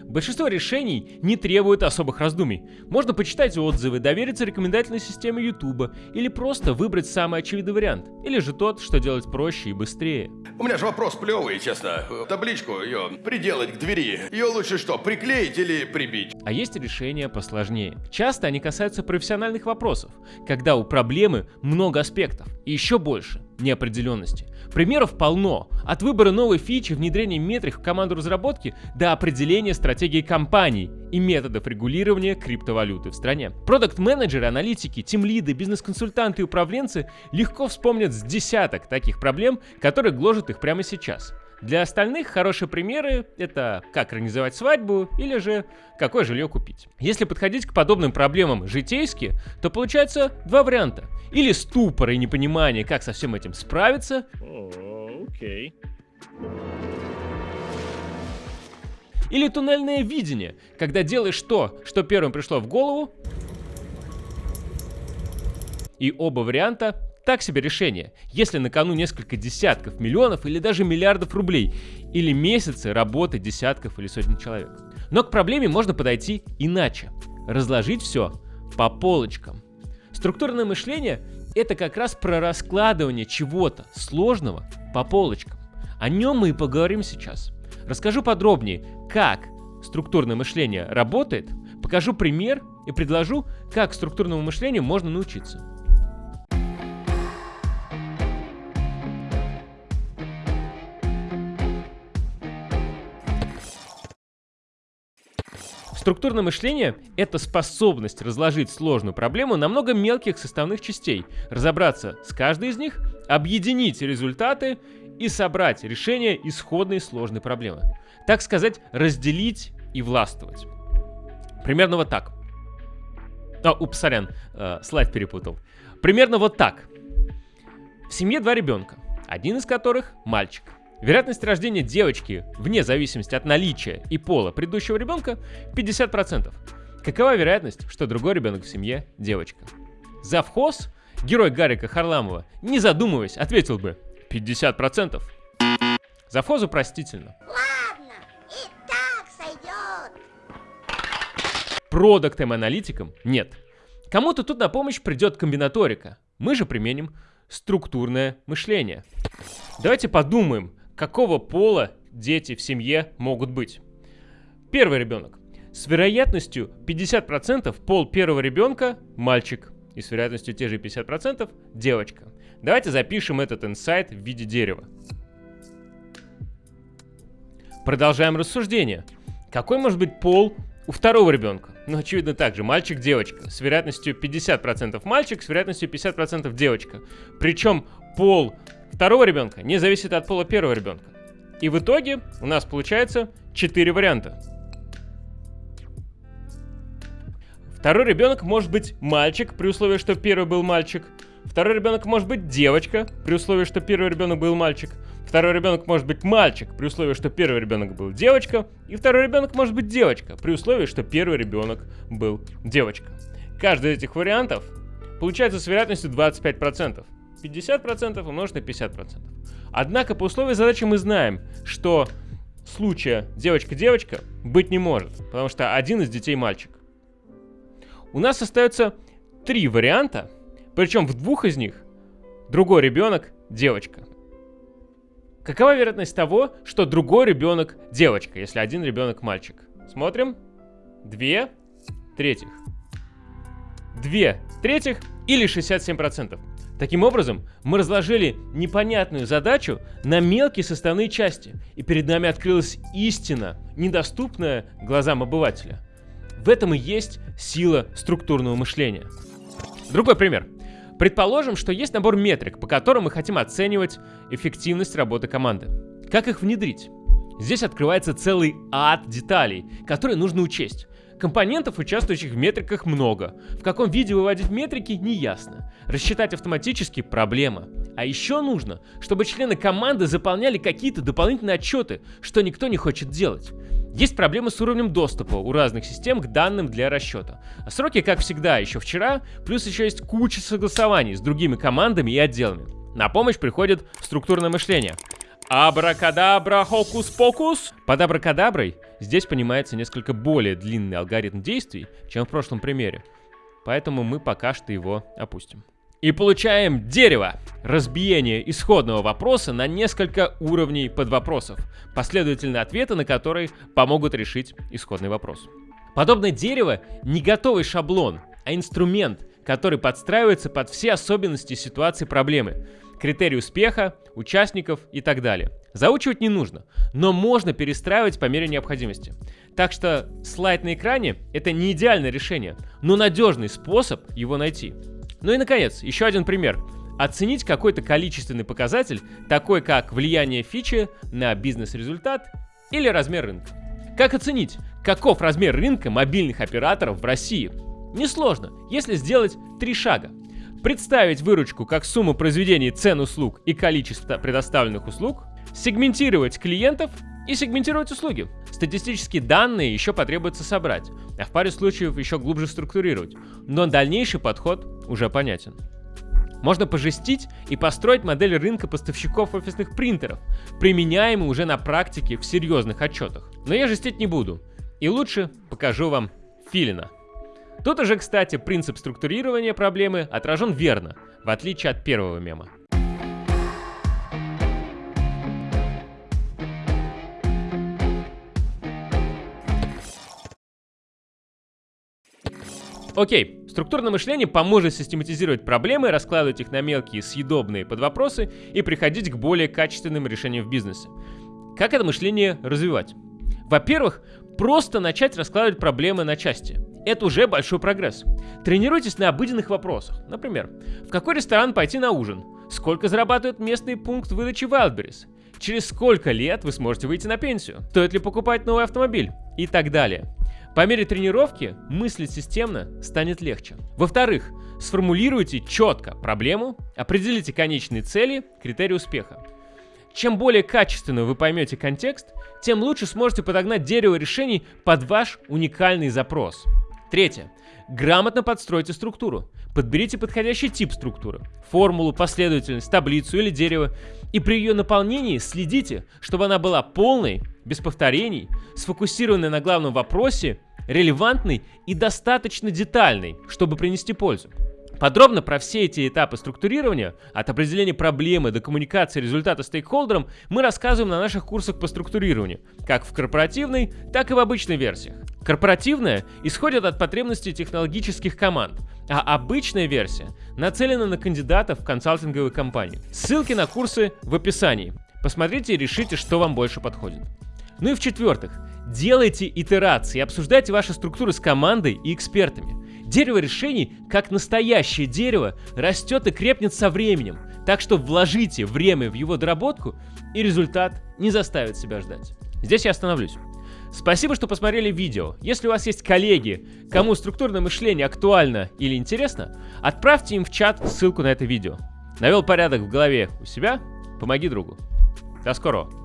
Большинство решений не требует особых раздумий. Можно почитать отзывы, довериться рекомендательной системе YouTube или просто выбрать самый очевидный вариант. Или же тот, что делать проще и быстрее. У меня же вопрос плевый, честно. Табличку ее приделать к двери. Ее лучше что, приклеить или прибить? А есть решения посложнее. Часто они касаются профессиональных вопросов, когда у проблемы много аспектов и еще больше неопределенности. Примеров полно. От выбора новой фичи, внедрения метрик в команду разработки до определения стратегии компаний и методов регулирования криптовалюты в стране. Продукт-менеджеры, аналитики, тимлиды, бизнес-консультанты и управленцы легко вспомнят с десяток таких проблем, которые гложат их прямо сейчас. Для остальных хорошие примеры — это как организовать свадьбу или же какое жилье купить. Если подходить к подобным проблемам житейски, то получается два варианта. Или ступор и непонимание, как со всем этим справиться. Окей. Или туннельное видение, когда делаешь то, что первым пришло в голову, и оба варианта так себе решение, если на кону несколько десятков миллионов или даже миллиардов рублей, или месяцы работы десятков или сотен человек. Но к проблеме можно подойти иначе. Разложить все по полочкам. Структурное мышление — это как раз про раскладывание чего-то сложного по полочкам. О нем мы и поговорим сейчас. Расскажу подробнее, как структурное мышление работает, покажу пример и предложу, как структурному мышлению можно научиться. Структурное мышление — это способность разложить сложную проблему на много мелких составных частей, разобраться с каждой из них, объединить результаты и собрать решение исходной сложной проблемы. Так сказать, разделить и властвовать. Примерно вот так. А, упс, сорян, э, слайд перепутал. Примерно вот так. В семье два ребенка, один из которых мальчик. Вероятность рождения девочки, вне зависимости от наличия и пола предыдущего ребенка, 50%. Какова вероятность, что другой ребенок в семье – девочка? Завхоз, герой Гарика Харламова, не задумываясь, ответил бы 50%. Завхозу простительно. Ладно, и так сойдет. Продуктам-аналитикам нет. Кому-то тут на помощь придет комбинаторика. Мы же применим структурное мышление. Давайте подумаем, какого пола дети в семье могут быть. Первый ребенок. С вероятностью 50% пол первого ребенка – мальчик. И с вероятностью те же 50% – девочка. Давайте запишем этот инсайт в виде дерева. Продолжаем рассуждение. Какой может быть пол у второго ребенка? Ну, очевидно, также мальчик-девочка. С вероятностью 50% мальчик, с вероятностью 50% девочка. Причем пол второго ребенка не зависит от пола первого ребенка. И в итоге у нас получается 4 варианта. Второй ребенок может быть мальчик, при условии, что первый был мальчик. Второй ребенок может быть девочка, при условии, что первый ребенок был мальчик. Второй ребенок может быть мальчик, при условии, что первый ребенок был девочка. И второй ребенок может быть девочка, при условии, что первый ребенок был девочка. Каждый из этих вариантов получается с вероятностью 25%. 50% умножить на 50%. Однако по условию задачи мы знаем, что случая девочка-девочка быть не может, потому что один из детей мальчик. У нас остается три варианта, причем в двух из них другой ребенок девочка. Какова вероятность того, что другой ребенок девочка, если один ребенок мальчик? Смотрим. Две третьих. Две третьих или 67%. Таким образом, мы разложили непонятную задачу на мелкие составные части, и перед нами открылась истина, недоступная глазам обывателя. В этом и есть сила структурного мышления. Другой пример. Предположим, что есть набор метрик, по которым мы хотим оценивать эффективность работы команды. Как их внедрить? Здесь открывается целый ад деталей, которые нужно учесть. Компонентов, участвующих в метриках, много. В каком виде выводить метрики, не ясно. Рассчитать автоматически – проблема. А еще нужно, чтобы члены команды заполняли какие-то дополнительные отчеты, что никто не хочет делать. Есть проблемы с уровнем доступа у разных систем к данным для расчета. А сроки, как всегда, еще вчера, плюс еще есть куча согласований с другими командами и отделами. На помощь приходит структурное мышление. Абракадабра, хокус-покус. Под абракадаброй Здесь понимается несколько более длинный алгоритм действий, чем в прошлом примере, поэтому мы пока что его опустим. И получаем дерево. Разбиение исходного вопроса на несколько уровней подвопросов, последовательные ответы на которые помогут решить исходный вопрос. Подобное дерево не готовый шаблон, а инструмент, который подстраивается под все особенности ситуации проблемы, критерии успеха, участников и так далее. Заучивать не нужно, но можно перестраивать по мере необходимости. Так что слайд на экране — это не идеальное решение, но надежный способ его найти. Ну и наконец, еще один пример. Оценить какой-то количественный показатель, такой как влияние фичи на бизнес-результат или размер рынка. Как оценить, каков размер рынка мобильных операторов в России? Несложно, если сделать три шага. Представить выручку как сумму произведений цен услуг и количество предоставленных услуг, сегментировать клиентов и сегментировать услуги. Статистические данные еще потребуется собрать, а в паре случаев еще глубже структурировать, но дальнейший подход уже понятен. Можно пожестить и построить модель рынка поставщиков офисных принтеров, применяемые уже на практике в серьезных отчетах. Но я жестить не буду, и лучше покажу вам Филина. Тут уже, кстати, принцип структурирования проблемы отражен верно, в отличие от первого мема. Окей, структурное мышление поможет систематизировать проблемы, раскладывать их на мелкие съедобные подвопросы и приходить к более качественным решениям в бизнесе. Как это мышление развивать? Во-первых, просто начать раскладывать проблемы на части. Это уже большой прогресс. Тренируйтесь на обыденных вопросах. Например, в какой ресторан пойти на ужин? Сколько зарабатывает местный пункт выдачи Wildberries? Через сколько лет вы сможете выйти на пенсию? Стоит ли покупать новый автомобиль? И так далее. По мере тренировки мыслить системно станет легче. Во-вторых, сформулируйте четко проблему, определите конечные цели, критерии успеха. Чем более качественно вы поймете контекст, тем лучше сможете подогнать дерево решений под ваш уникальный запрос. Третье. Грамотно подстройте структуру. Подберите подходящий тип структуры, формулу, последовательность, таблицу или дерево, и при ее наполнении следите, чтобы она была полной, без повторений, сфокусированной на главном вопросе, релевантной и достаточно детальной, чтобы принести пользу. Подробно про все эти этапы структурирования, от определения проблемы до коммуникации результата стейкхолдерам, мы рассказываем на наших курсах по структурированию, как в корпоративной, так и в обычной версиях. Корпоративная исходит от потребностей технологических команд, а обычная версия нацелена на кандидатов в консалтинговые компании. Ссылки на курсы в описании. Посмотрите и решите, что вам больше подходит. Ну и в-четвертых, делайте итерации, обсуждайте ваши структуры с командой и экспертами. Дерево решений, как настоящее дерево, растет и крепнет со временем, так что вложите время в его доработку, и результат не заставит себя ждать. Здесь я остановлюсь. Спасибо, что посмотрели видео. Если у вас есть коллеги, кому структурное мышление актуально или интересно, отправьте им в чат ссылку на это видео. Навел порядок в голове у себя, помоги другу. До скорого.